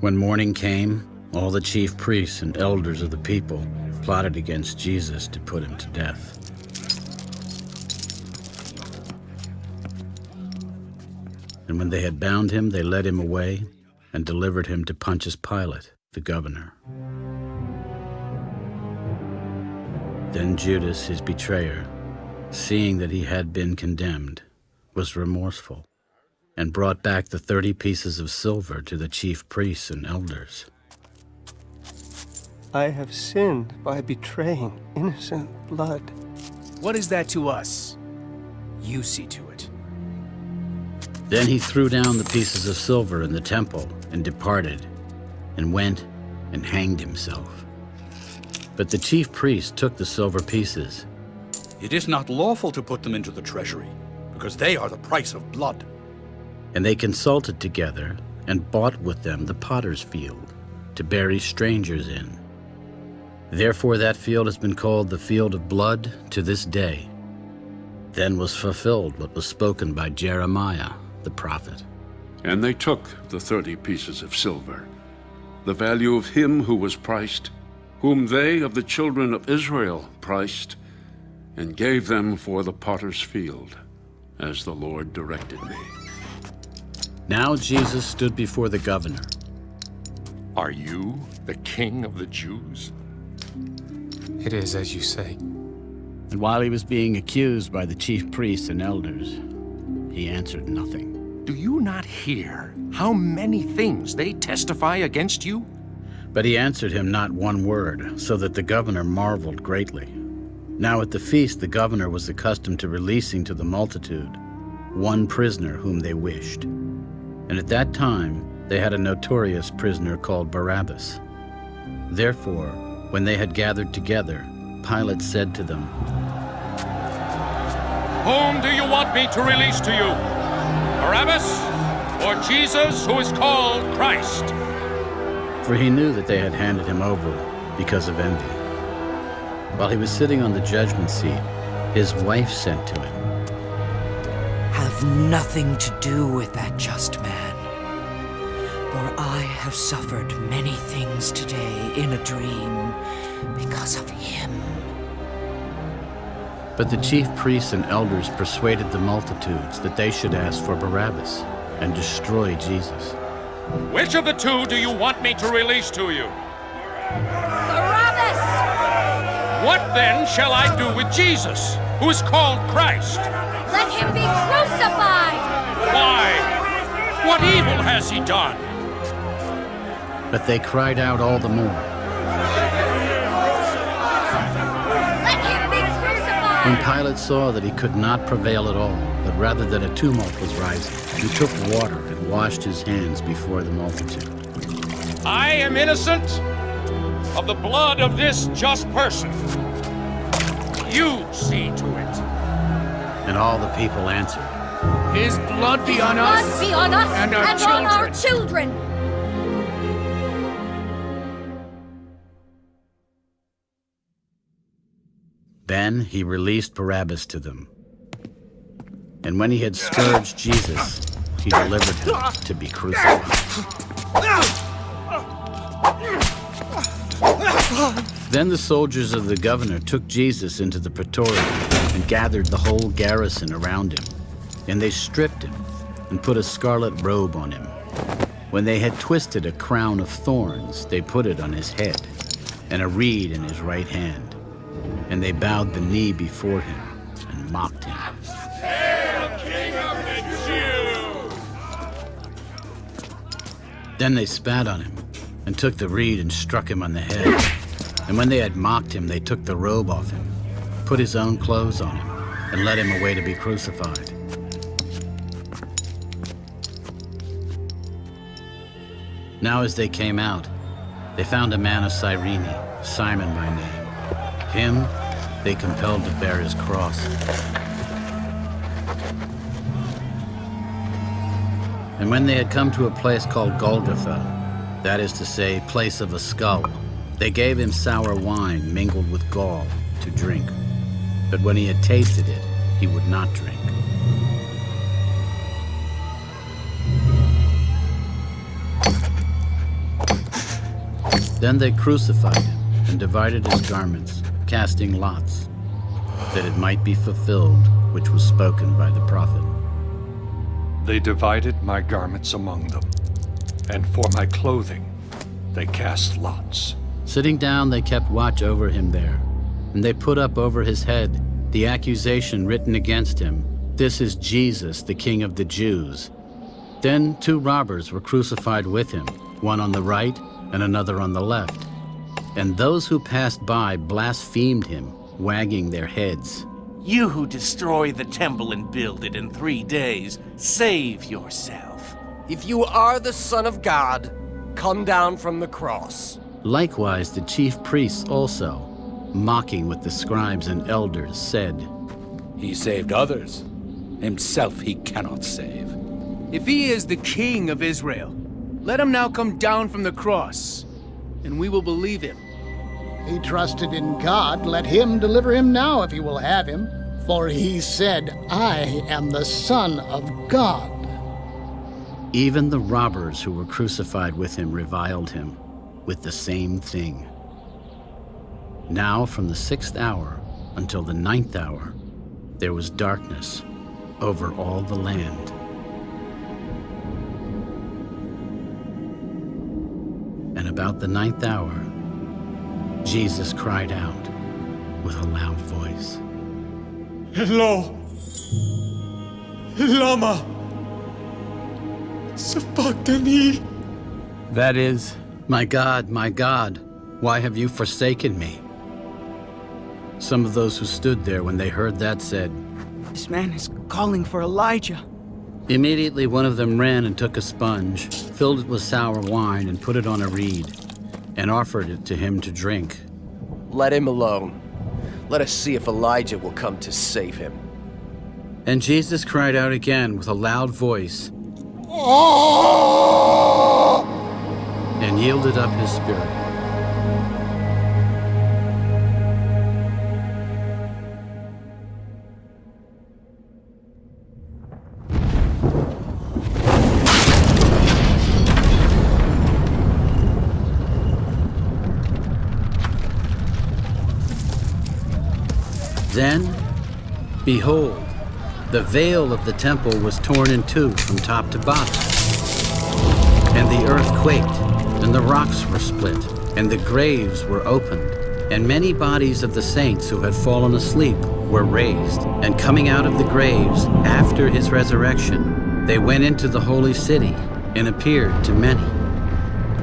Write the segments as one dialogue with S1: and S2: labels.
S1: When morning came, all the chief priests and elders of the people plotted against Jesus to put him to death. And when they had bound him, they led him away and delivered him to Pontius Pilate, the governor. Then Judas, his betrayer, seeing that he had been condemned, was remorseful and brought back the thirty pieces of silver to the chief priests and elders.
S2: I have sinned by betraying innocent blood.
S3: What is that to us? You see to it.
S1: Then he threw down the pieces of silver in the temple and departed, and went and hanged himself. But the chief priests took the silver pieces.
S4: It is not lawful to put them into the treasury, because they are the price of blood.
S1: And they consulted together and bought with them the potter's field to bury strangers in. Therefore that field has been called the field of blood to this day. Then was fulfilled what was spoken by Jeremiah the prophet.
S5: And they took the thirty pieces of silver, the value of him who was priced, whom they of the children of Israel priced, and gave them for the potter's field, as the Lord directed me.
S1: Now Jesus stood before the governor.
S6: Are you the king of the Jews?
S3: It is as you say.
S1: And while he was being accused by the chief priests and elders, he answered nothing.
S6: Do you not hear how many things they testify against you?
S1: But he answered him not one word, so that the governor marveled greatly. Now at the feast the governor was accustomed to releasing to the multitude one prisoner whom they wished. And at that time they had a notorious prisoner called Barabbas. Therefore, when they had gathered together, Pilate said to them,
S6: Whom do you want me to release to you? Barabbas or Jesus, who is called Christ?
S1: For he knew that they had handed him over because of envy. While he was sitting on the judgment seat, his wife sent to him,
S7: Have nothing to do with that just man. For I have suffered many things today in a dream because of him.
S1: But the chief priests and elders persuaded the multitudes that they should ask for Barabbas and destroy Jesus.
S6: Which of the two do you want me to release to you?
S8: Barabbas!
S6: What then shall I do with Jesus, who is called Christ?
S8: Let him be crucified!
S6: Why? What evil has he done?
S1: But they cried out all the more.
S8: Let him be crucified!
S1: When Pilate saw that he could not prevail at all, but rather that a tumult was rising, he took water and washed his hands before the multitude.
S6: I am innocent of the blood of this just person. You see to it.
S1: And all the people answered,
S3: His blood be on
S8: Blood
S3: us
S8: be on us
S3: and our
S8: on
S3: children.
S8: our children!
S1: Then he released Barabbas to them. And when he had scourged Jesus, he delivered him to be crucified. Then the soldiers of the governor took Jesus into the praetorium and gathered the whole garrison around him. And they stripped him and put a scarlet robe on him. When they had twisted a crown of thorns, they put it on his head, and a reed in his right hand. And they bowed the knee before him and mocked him.
S6: King of the Jews!
S1: Then they spat on him and took the reed and struck him on the head. And when they had mocked him, they took the robe off him, put his own clothes on him, and led him away to be crucified. Now as they came out, they found a man of Cyrene, Simon by name. Him they compelled to bear his cross. And when they had come to a place called Golgotha, that is to say, place of a skull, they gave him sour wine mingled with gall to drink. But when he had tasted it, he would not drink. Then they crucified him and divided his garments, casting lots, that it might be fulfilled which was spoken by the prophet.
S6: They divided my garments among them, and for my clothing they cast lots.
S1: Sitting down, they kept watch over him there, and they put up over his head the accusation written against him This is Jesus, the King of the Jews. Then two robbers were crucified with him, one on the right and another on the left. And those who passed by blasphemed him, wagging their heads.
S9: You who destroy the temple and build it in three days, save yourself.
S2: If you are the Son of God, come down from the cross.
S1: Likewise, the chief priests also, mocking with the scribes and elders, said,
S4: He saved others. Himself he cannot save.
S3: If he is the king of Israel, let him now come down from the cross, and we will believe him.
S10: He trusted in God. Let him deliver him now if he will have him. For he said, I am the Son of God.
S1: Even the robbers who were crucified with him reviled him with the same thing. Now from the sixth hour until the ninth hour, there was darkness over all the land. And about the ninth hour, Jesus cried out with a loud voice.
S11: Eli. Lama. Sabachthani.
S1: That is, My God, my God, why have you forsaken me? Some of those who stood there when they heard that said,
S3: This man is calling for Elijah.
S1: Immediately one of them ran and took a sponge, filled it with sour wine, and put it on a reed, and offered it to him to drink.
S2: Let him alone. Let us see if Elijah will come to save him.
S1: And Jesus cried out again with a loud voice, oh! And yielded up his spirit. Then, behold, the veil of the temple was torn in two from top to bottom. And the earth quaked, and the rocks were split, and the graves were opened. And many bodies of the saints who had fallen asleep were raised. And coming out of the graves after his resurrection, they went into the holy city and appeared to many.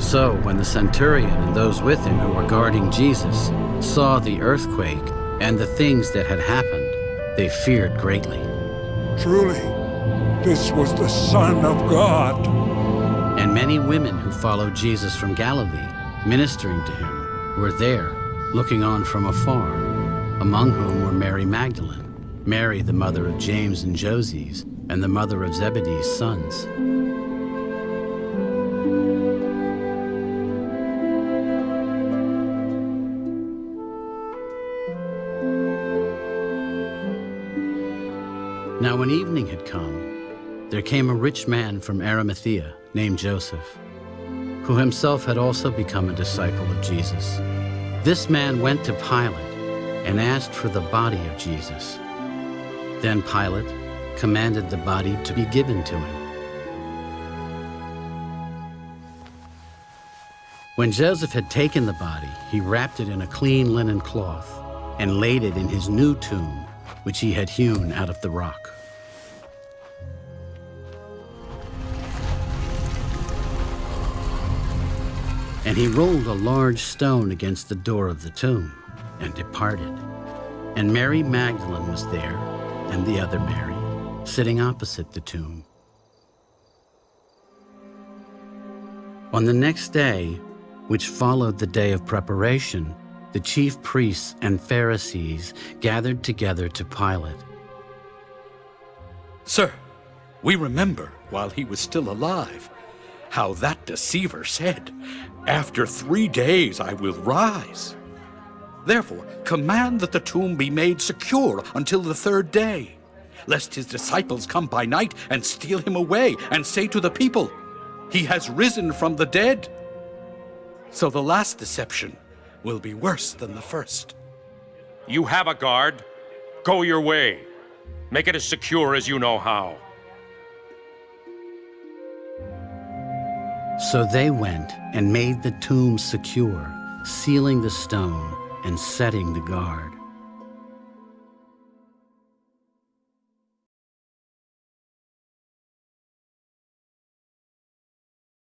S1: So when the centurion and those with him who were guarding Jesus saw the earthquake and the things that had happened, they feared greatly.
S11: Truly, this was the Son of God.
S1: And many women who followed Jesus from Galilee, ministering to him, were there, looking on from afar, among whom were Mary Magdalene, Mary the mother of James and Joses, and the mother of Zebedee's sons. Now when evening had come, there came a rich man from Arimathea named Joseph, who himself had also become a disciple of Jesus. This man went to Pilate and asked for the body of Jesus. Then Pilate commanded the body to be given to him. When Joseph had taken the body, he wrapped it in a clean linen cloth and laid it in his new tomb, which he had hewn out of the rock. And he rolled a large stone against the door of the tomb and departed. And Mary Magdalene was there, and the other Mary, sitting opposite the tomb. On the next day, which followed the day of preparation, the chief priests and Pharisees gathered together to Pilate.
S4: Sir, we remember while he was still alive how that deceiver said, After three days I will rise. Therefore, command that the tomb be made secure until the third day, lest his disciples come by night and steal him away and say to the people, He has risen from the dead. So the last deception will be worse than the first.
S6: You have a guard. Go your way. Make it as secure as you know how.
S1: So they went and made the tomb secure, sealing the stone and setting the guard.